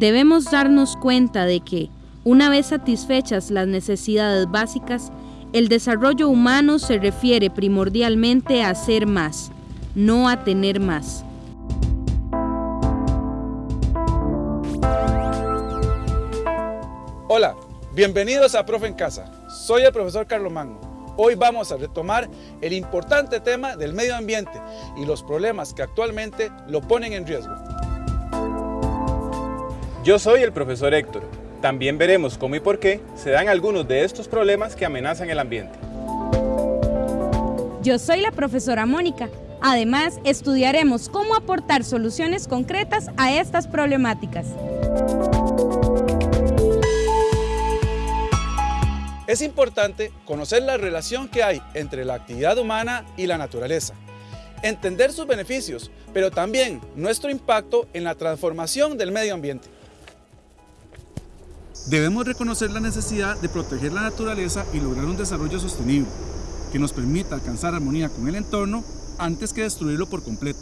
debemos darnos cuenta de que, una vez satisfechas las necesidades básicas, el desarrollo humano se refiere primordialmente a ser más, no a tener más. Hola, bienvenidos a Profe en Casa. Soy el profesor Carlos Magno. Hoy vamos a retomar el importante tema del medio ambiente y los problemas que actualmente lo ponen en riesgo. Yo soy el profesor Héctor. También veremos cómo y por qué se dan algunos de estos problemas que amenazan el ambiente. Yo soy la profesora Mónica. Además, estudiaremos cómo aportar soluciones concretas a estas problemáticas. Es importante conocer la relación que hay entre la actividad humana y la naturaleza, entender sus beneficios, pero también nuestro impacto en la transformación del medio ambiente. Debemos reconocer la necesidad de proteger la naturaleza y lograr un desarrollo sostenible, que nos permita alcanzar armonía con el entorno antes que destruirlo por completo.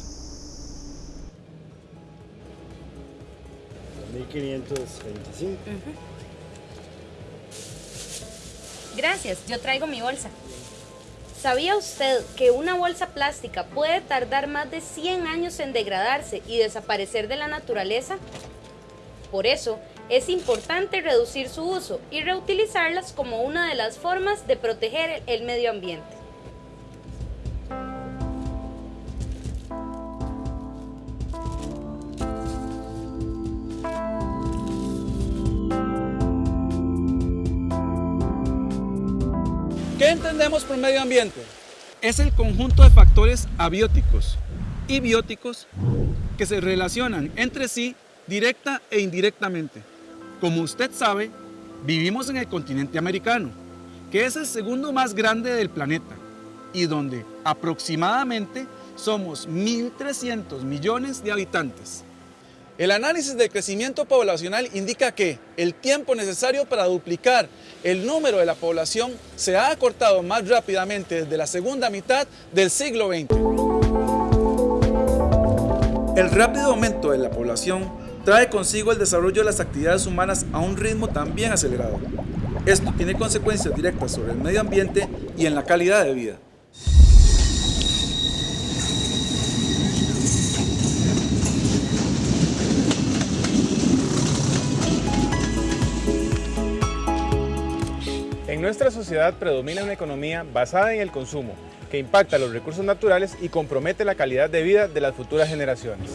1525. Gracias, yo traigo mi bolsa. ¿Sabía usted que una bolsa plástica puede tardar más de 100 años en degradarse y desaparecer de la naturaleza? Por eso, es importante reducir su uso y reutilizarlas como una de las formas de proteger el medio ambiente. ¿Qué entendemos por medio ambiente? Es el conjunto de factores abióticos y bióticos que se relacionan entre sí directa e indirectamente. Como usted sabe, vivimos en el continente americano, que es el segundo más grande del planeta y donde aproximadamente somos 1.300 millones de habitantes. El análisis del crecimiento poblacional indica que el tiempo necesario para duplicar el número de la población se ha acortado más rápidamente desde la segunda mitad del siglo XX. El rápido aumento de la población trae consigo el desarrollo de las actividades humanas a un ritmo también acelerado. Esto tiene consecuencias directas sobre el medio ambiente y en la calidad de vida. En nuestra sociedad predomina una economía basada en el consumo, que impacta los recursos naturales y compromete la calidad de vida de las futuras generaciones.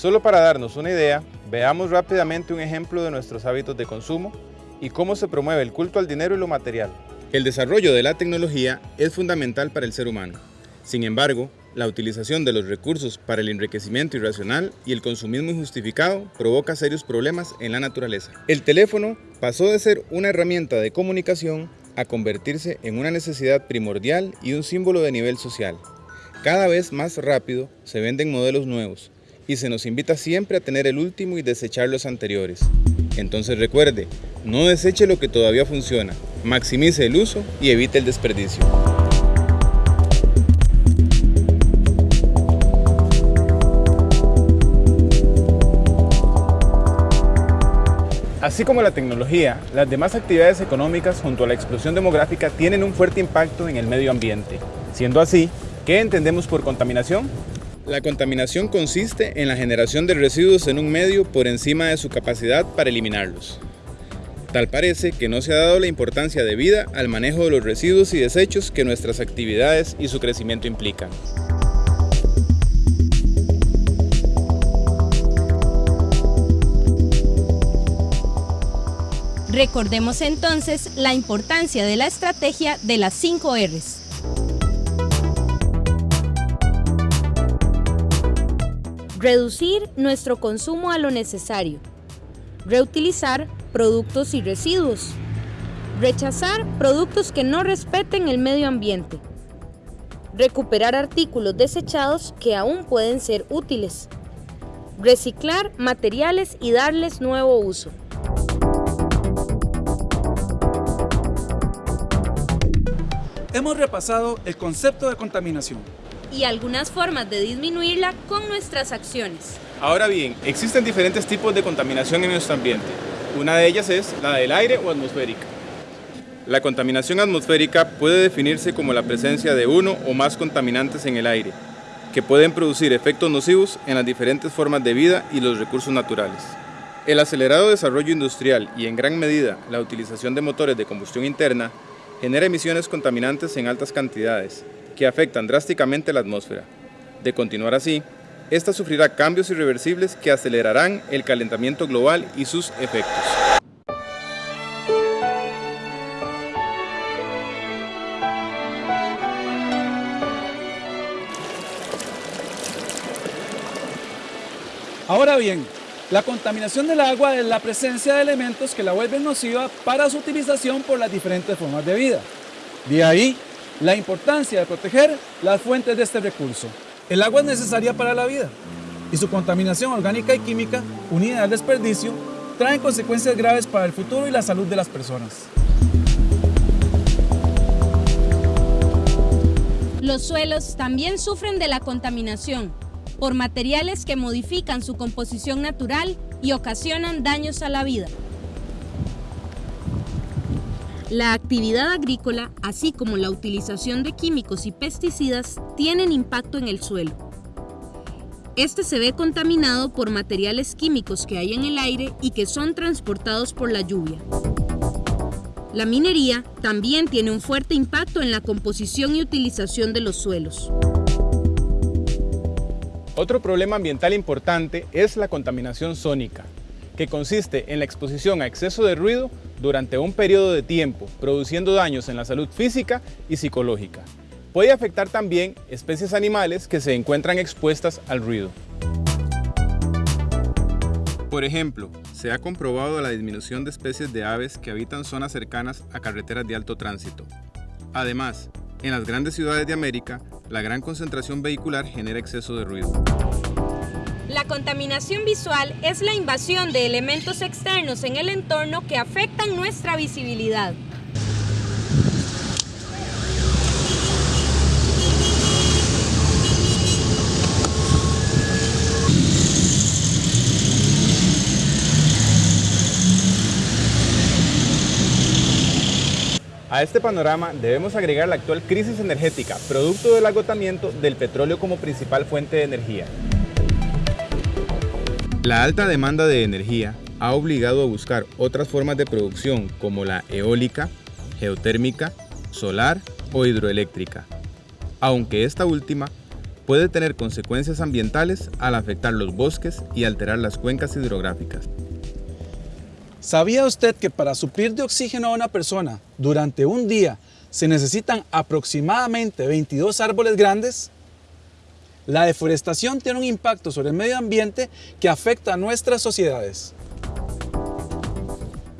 Solo para darnos una idea, veamos rápidamente un ejemplo de nuestros hábitos de consumo y cómo se promueve el culto al dinero y lo material. El desarrollo de la tecnología es fundamental para el ser humano. Sin embargo, la utilización de los recursos para el enriquecimiento irracional y el consumismo injustificado provoca serios problemas en la naturaleza. El teléfono pasó de ser una herramienta de comunicación a convertirse en una necesidad primordial y un símbolo de nivel social. Cada vez más rápido se venden modelos nuevos y se nos invita siempre a tener el último y desechar los anteriores. Entonces recuerde, no deseche lo que todavía funciona, maximice el uso y evite el desperdicio. Así como la tecnología, las demás actividades económicas junto a la explosión demográfica tienen un fuerte impacto en el medio ambiente. Siendo así, ¿qué entendemos por contaminación? La contaminación consiste en la generación de residuos en un medio por encima de su capacidad para eliminarlos. Tal parece que no se ha dado la importancia debida al manejo de los residuos y desechos que nuestras actividades y su crecimiento implican. Recordemos entonces la importancia de la estrategia de las 5 Rs. Reducir nuestro consumo a lo necesario. Reutilizar productos y residuos. Rechazar productos que no respeten el medio ambiente. Recuperar artículos desechados que aún pueden ser útiles. Reciclar materiales y darles nuevo uso. Hemos repasado el concepto de contaminación, y algunas formas de disminuirla con nuestras acciones. Ahora bien, existen diferentes tipos de contaminación en nuestro ambiente. Una de ellas es la del aire o atmosférica. La contaminación atmosférica puede definirse como la presencia de uno o más contaminantes en el aire, que pueden producir efectos nocivos en las diferentes formas de vida y los recursos naturales. El acelerado desarrollo industrial y en gran medida la utilización de motores de combustión interna genera emisiones contaminantes en altas cantidades, que afectan drásticamente la atmósfera. De continuar así, esta sufrirá cambios irreversibles que acelerarán el calentamiento global y sus efectos. Ahora bien, la contaminación del agua es la presencia de elementos que la vuelven nociva para su utilización por las diferentes formas de vida. De ahí la importancia de proteger las fuentes de este recurso. El agua es necesaria para la vida y su contaminación orgánica y química, unida al desperdicio, traen consecuencias graves para el futuro y la salud de las personas. Los suelos también sufren de la contaminación por materiales que modifican su composición natural y ocasionan daños a la vida. La actividad agrícola, así como la utilización de químicos y pesticidas, tienen impacto en el suelo. Este se ve contaminado por materiales químicos que hay en el aire y que son transportados por la lluvia. La minería también tiene un fuerte impacto en la composición y utilización de los suelos. Otro problema ambiental importante es la contaminación sónica, que consiste en la exposición a exceso de ruido durante un periodo de tiempo, produciendo daños en la salud física y psicológica. Puede afectar también especies animales que se encuentran expuestas al ruido. Por ejemplo, se ha comprobado la disminución de especies de aves que habitan zonas cercanas a carreteras de alto tránsito. Además, en las grandes ciudades de América, la gran concentración vehicular genera exceso de ruido. La contaminación visual es la invasión de elementos externos en el entorno que afectan nuestra visibilidad. A este panorama debemos agregar la actual crisis energética, producto del agotamiento del petróleo como principal fuente de energía. La alta demanda de energía ha obligado a buscar otras formas de producción como la eólica, geotérmica, solar o hidroeléctrica, aunque esta última puede tener consecuencias ambientales al afectar los bosques y alterar las cuencas hidrográficas. ¿Sabía usted que para suplir de oxígeno a una persona durante un día se necesitan aproximadamente 22 árboles grandes? La deforestación tiene un impacto sobre el medio ambiente que afecta a nuestras sociedades.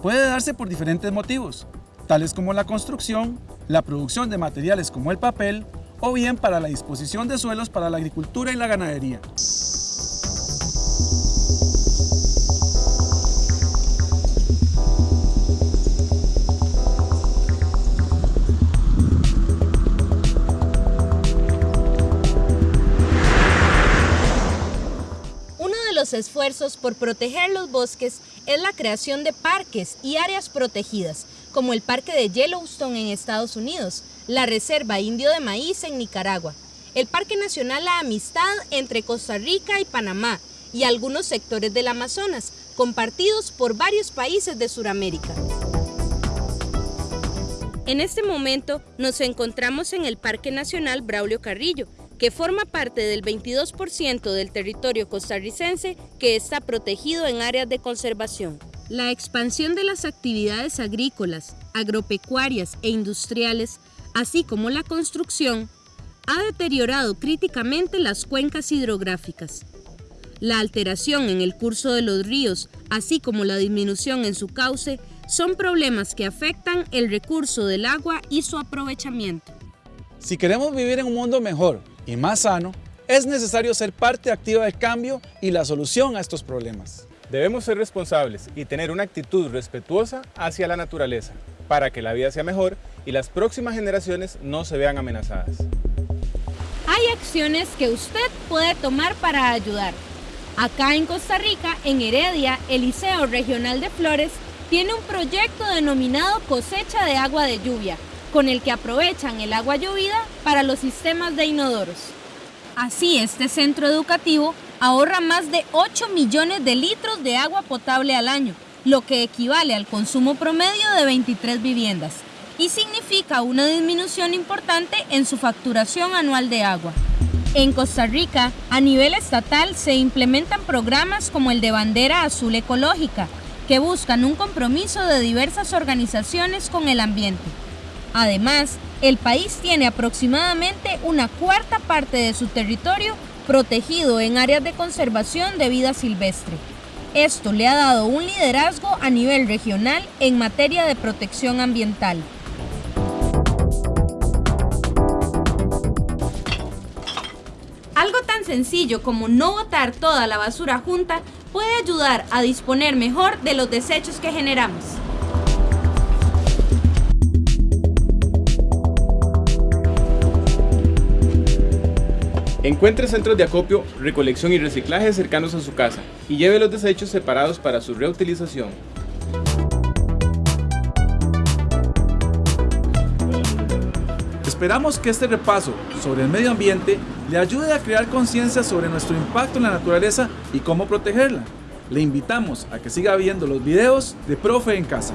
Puede darse por diferentes motivos, tales como la construcción, la producción de materiales como el papel, o bien para la disposición de suelos para la agricultura y la ganadería. Esfuerzos por proteger los bosques es la creación de parques y áreas protegidas, como el Parque de Yellowstone en Estados Unidos, la Reserva Indio de Maíz en Nicaragua, el Parque Nacional La Amistad entre Costa Rica y Panamá y algunos sectores del Amazonas, compartidos por varios países de Sudamérica. En este momento nos encontramos en el Parque Nacional Braulio Carrillo, que forma parte del 22% del territorio costarricense que está protegido en áreas de conservación. La expansión de las actividades agrícolas, agropecuarias e industriales, así como la construcción, ha deteriorado críticamente las cuencas hidrográficas. La alteración en el curso de los ríos, así como la disminución en su cauce, son problemas que afectan el recurso del agua y su aprovechamiento. Si queremos vivir en un mundo mejor, y más sano, es necesario ser parte activa del cambio y la solución a estos problemas. Debemos ser responsables y tener una actitud respetuosa hacia la naturaleza para que la vida sea mejor y las próximas generaciones no se vean amenazadas. hay acciones que usted puede tomar para ayudar. Acá en Costa Rica, en Heredia, el Liceo Regional de Flores tiene un proyecto denominado Cosecha de Agua de Lluvia, con el que aprovechan el agua llovida para los sistemas de inodoros. Así, este centro educativo ahorra más de 8 millones de litros de agua potable al año, lo que equivale al consumo promedio de 23 viviendas y significa una disminución importante en su facturación anual de agua. En Costa Rica, a nivel estatal, se implementan programas como el de Bandera Azul Ecológica, que buscan un compromiso de diversas organizaciones con el ambiente. Además, el país tiene aproximadamente una cuarta parte de su territorio protegido en áreas de conservación de vida silvestre. Esto le ha dado un liderazgo a nivel regional en materia de protección ambiental. Algo tan sencillo como no botar toda la basura junta puede ayudar a disponer mejor de los desechos que generamos. Encuentre centros de acopio, recolección y reciclaje cercanos a su casa y lleve los desechos separados para su reutilización. Esperamos que este repaso sobre el medio ambiente le ayude a crear conciencia sobre nuestro impacto en la naturaleza y cómo protegerla. Le invitamos a que siga viendo los videos de Profe en Casa.